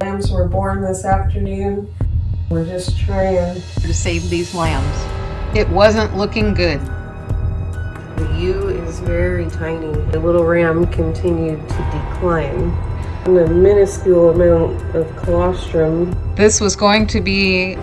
Lambs were born this afternoon. We're just trying to save these lambs. It wasn't looking good. The ewe is very tiny. The little ram continued to decline. And a minuscule amount of colostrum. This was going to be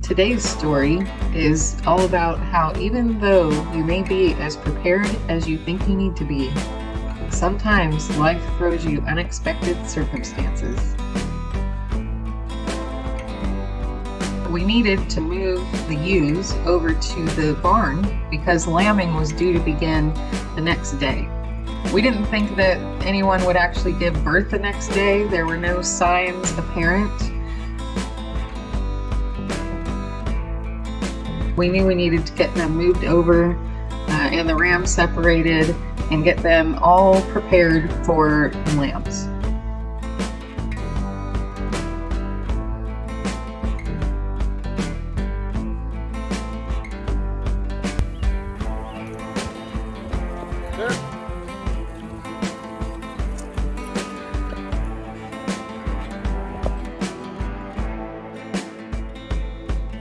Today's story is all about how even though you may be as prepared as you think you need to be, sometimes life throws you unexpected circumstances. We needed to move the ewes over to the barn because lambing was due to begin the next day. We didn't think that anyone would actually give birth the next day. There were no signs apparent We knew we needed to get them moved over uh, and the rams separated and get them all prepared for lambs.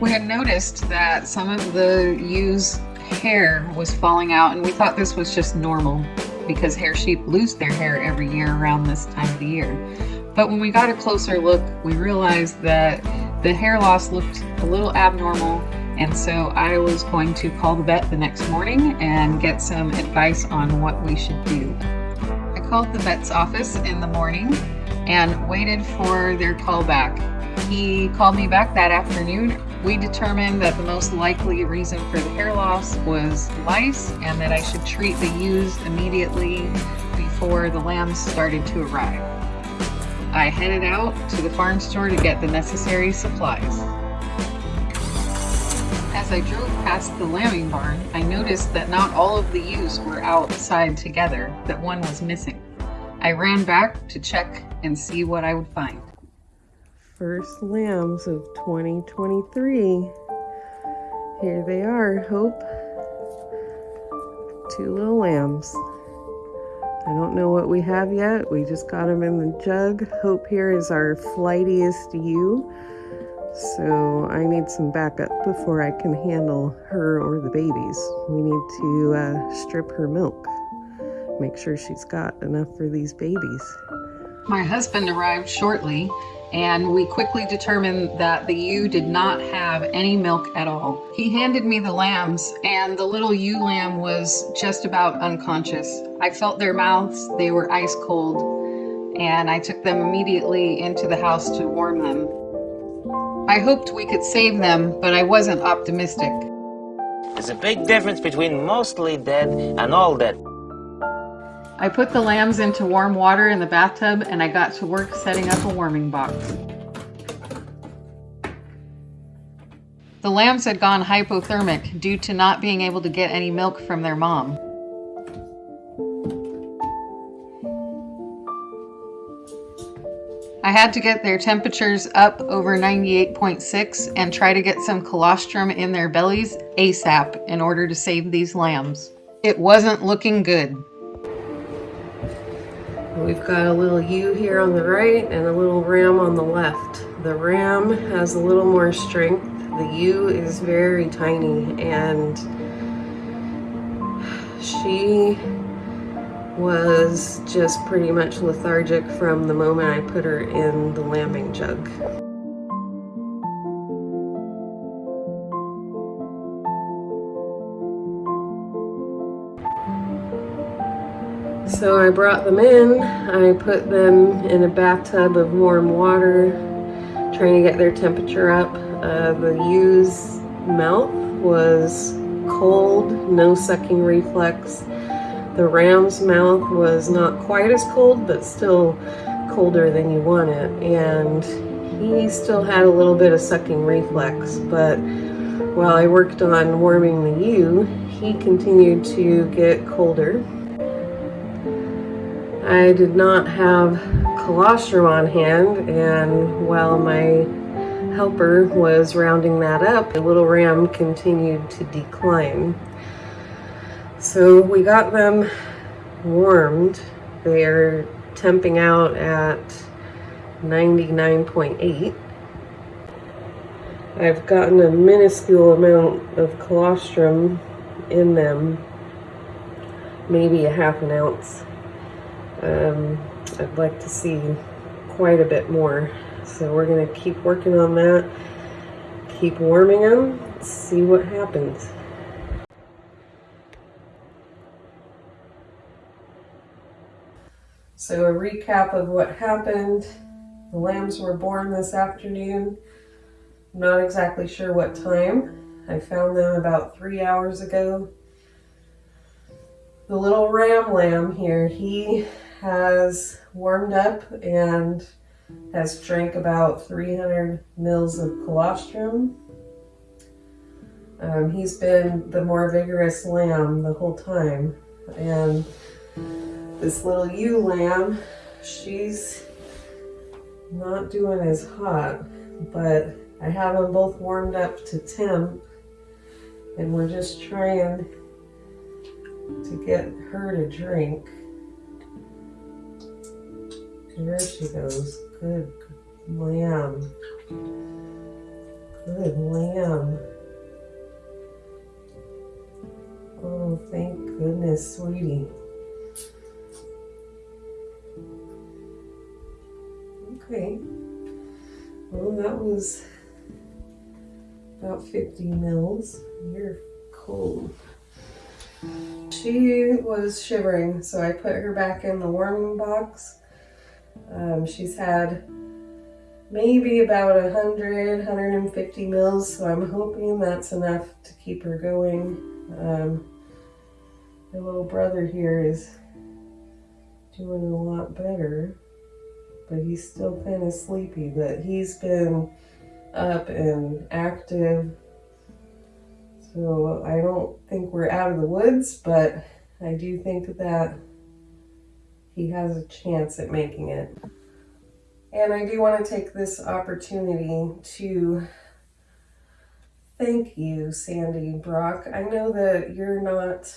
We had noticed that some of the ewe's hair was falling out and we thought this was just normal because hair sheep lose their hair every year around this time of the year. But when we got a closer look, we realized that the hair loss looked a little abnormal and so I was going to call the vet the next morning and get some advice on what we should do. I called the vet's office in the morning and waited for their call back. He called me back that afternoon we determined that the most likely reason for the hair loss was lice and that I should treat the ewes immediately before the lambs started to arrive. I headed out to the farm store to get the necessary supplies. As I drove past the lambing barn, I noticed that not all of the ewes were outside together, that one was missing. I ran back to check and see what I would find first lambs of 2023. Here they are, Hope. Two little lambs. I don't know what we have yet. We just got them in the jug. Hope here is our flightiest ewe. So I need some backup before I can handle her or the babies. We need to uh, strip her milk. Make sure she's got enough for these babies. My husband arrived shortly and we quickly determined that the ewe did not have any milk at all. He handed me the lambs and the little ewe lamb was just about unconscious. I felt their mouths, they were ice cold, and I took them immediately into the house to warm them. I hoped we could save them, but I wasn't optimistic. There's a big difference between mostly dead and all dead. I put the lambs into warm water in the bathtub and I got to work setting up a warming box. The lambs had gone hypothermic due to not being able to get any milk from their mom. I had to get their temperatures up over 98.6 and try to get some colostrum in their bellies ASAP in order to save these lambs. It wasn't looking good. We've got a little ewe here on the right and a little ram on the left. The ram has a little more strength. The ewe is very tiny and she was just pretty much lethargic from the moment I put her in the lambing jug. So I brought them in, I put them in a bathtub of warm water, trying to get their temperature up. Uh, the ewe's mouth was cold, no sucking reflex. The ram's mouth was not quite as cold, but still colder than you want it. And he still had a little bit of sucking reflex, but while I worked on warming the ewe, he continued to get colder I did not have colostrum on hand and while my helper was rounding that up, the little ram continued to decline. So we got them warmed. They're temping out at 99.8. I've gotten a minuscule amount of colostrum in them, maybe a half an ounce. Um, I'd like to see quite a bit more. So we're gonna keep working on that, keep warming them, see what happens. So a recap of what happened. The lambs were born this afternoon. I'm not exactly sure what time. I found them about three hours ago. The little ram lamb here, he has warmed up and has drank about 300 mils of colostrum. Um, he's been the more vigorous lamb the whole time. And this little ewe lamb, she's not doing as hot, but I have them both warmed up to temp and we're just trying to get her to drink. There she goes. Good lamb. Good lamb. Oh, thank goodness, sweetie. Okay. Well, that was about 50 mils. You're cold. She was shivering, so I put her back in the warming box. Um, she's had maybe about 100, 150 mils, so I'm hoping that's enough to keep her going. Um, little brother here is doing a lot better but he's still kind of sleepy. But he's been up and active. So I don't think we're out of the woods, but I do think that he has a chance at making it. And I do want to take this opportunity to thank you, Sandy Brock. I know that you're not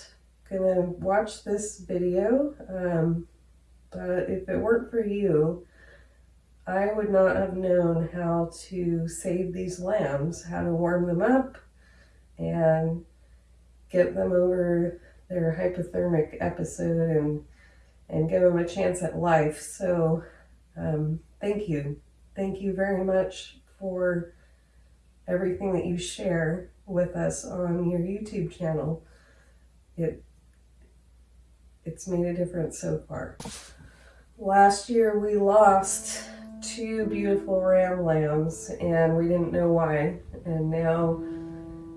going to watch this video, um, but if it weren't for you, I would not have known how to save these lambs, how to warm them up and get them over their hypothermic episode and and give them a chance at life. So um, thank you. Thank you very much for everything that you share with us on your YouTube channel. It it's made a difference so far. Last year we lost two beautiful ram lambs and we didn't know why. And now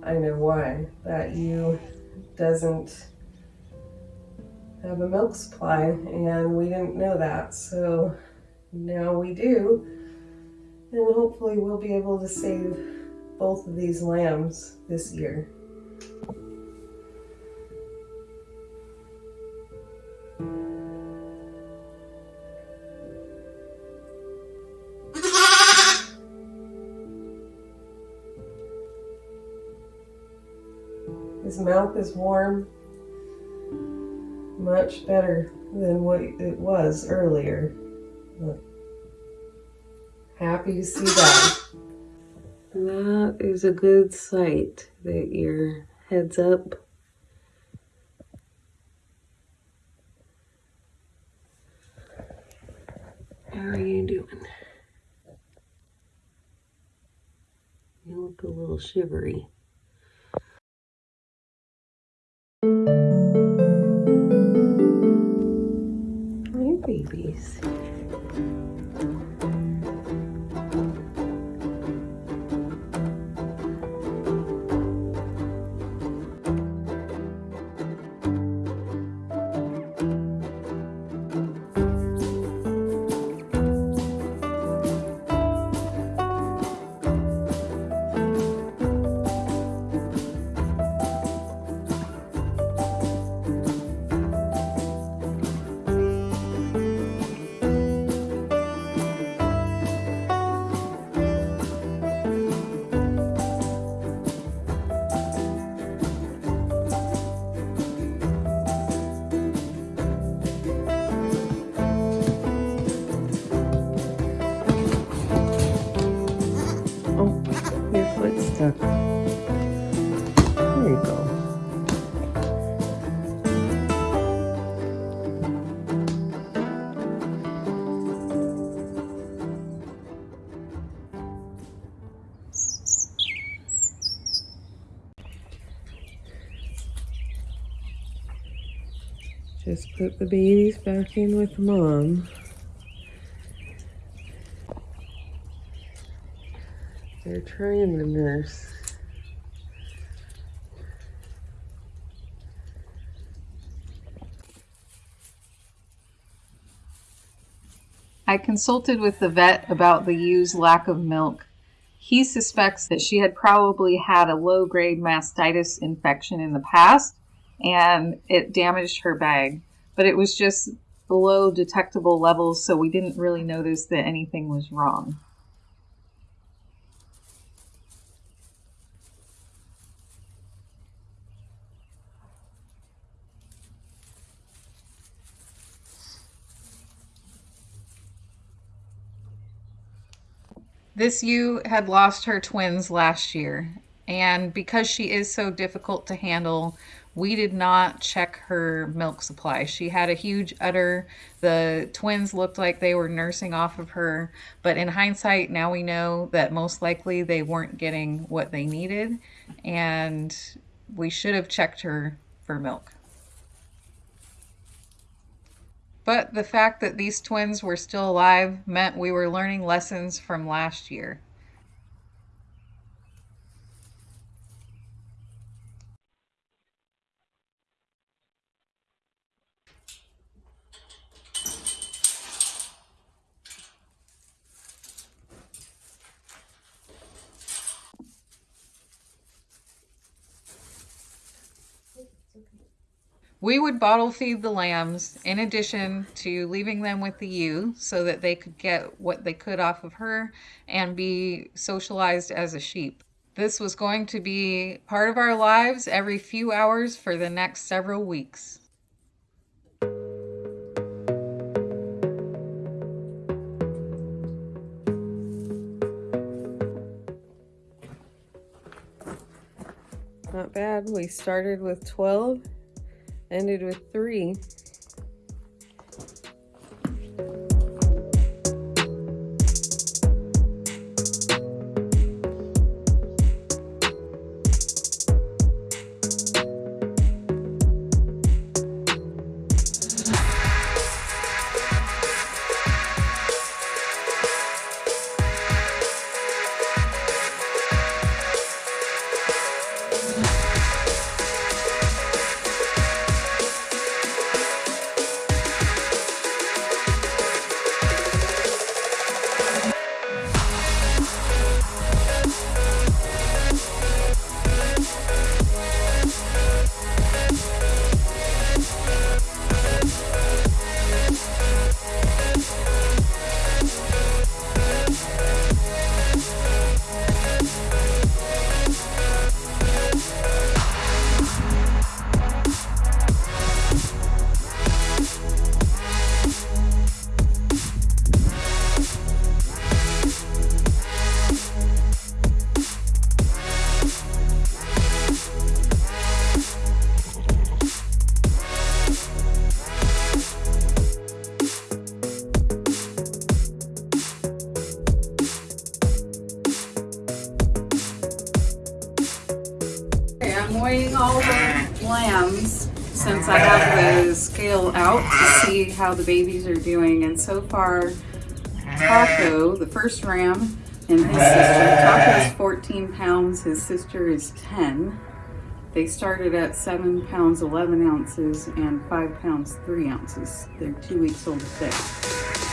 I know why. That ewe doesn't have a milk supply and we didn't know that. So now we do. And hopefully we'll be able to save both of these lambs this year. His mouth is warm, much better than what it was earlier. But happy to see that. That is a good sight that your head's up. How are you doing? You look a little shivery. Movies. There you go. Just put the babies back in with mom. They're trying to nurse. I consulted with the vet about the ewes' lack of milk. He suspects that she had probably had a low grade mastitis infection in the past and it damaged her bag, but it was just below detectable levels, so we didn't really notice that anything was wrong. This ewe had lost her twins last year, and because she is so difficult to handle, we did not check her milk supply. She had a huge udder. The twins looked like they were nursing off of her, but in hindsight, now we know that most likely they weren't getting what they needed, and we should have checked her for milk. But the fact that these twins were still alive meant we were learning lessons from last year. We would bottle feed the lambs in addition to leaving them with the ewe so that they could get what they could off of her and be socialized as a sheep. This was going to be part of our lives every few hours for the next several weeks. Not bad. We started with 12 ended with three. Out to see how the babies are doing. And so far, Taco, the first ram, and his sister, Taco is 14 pounds, his sister is 10. They started at 7 pounds 11 ounces and 5 pounds 3 ounces. They're two weeks old today.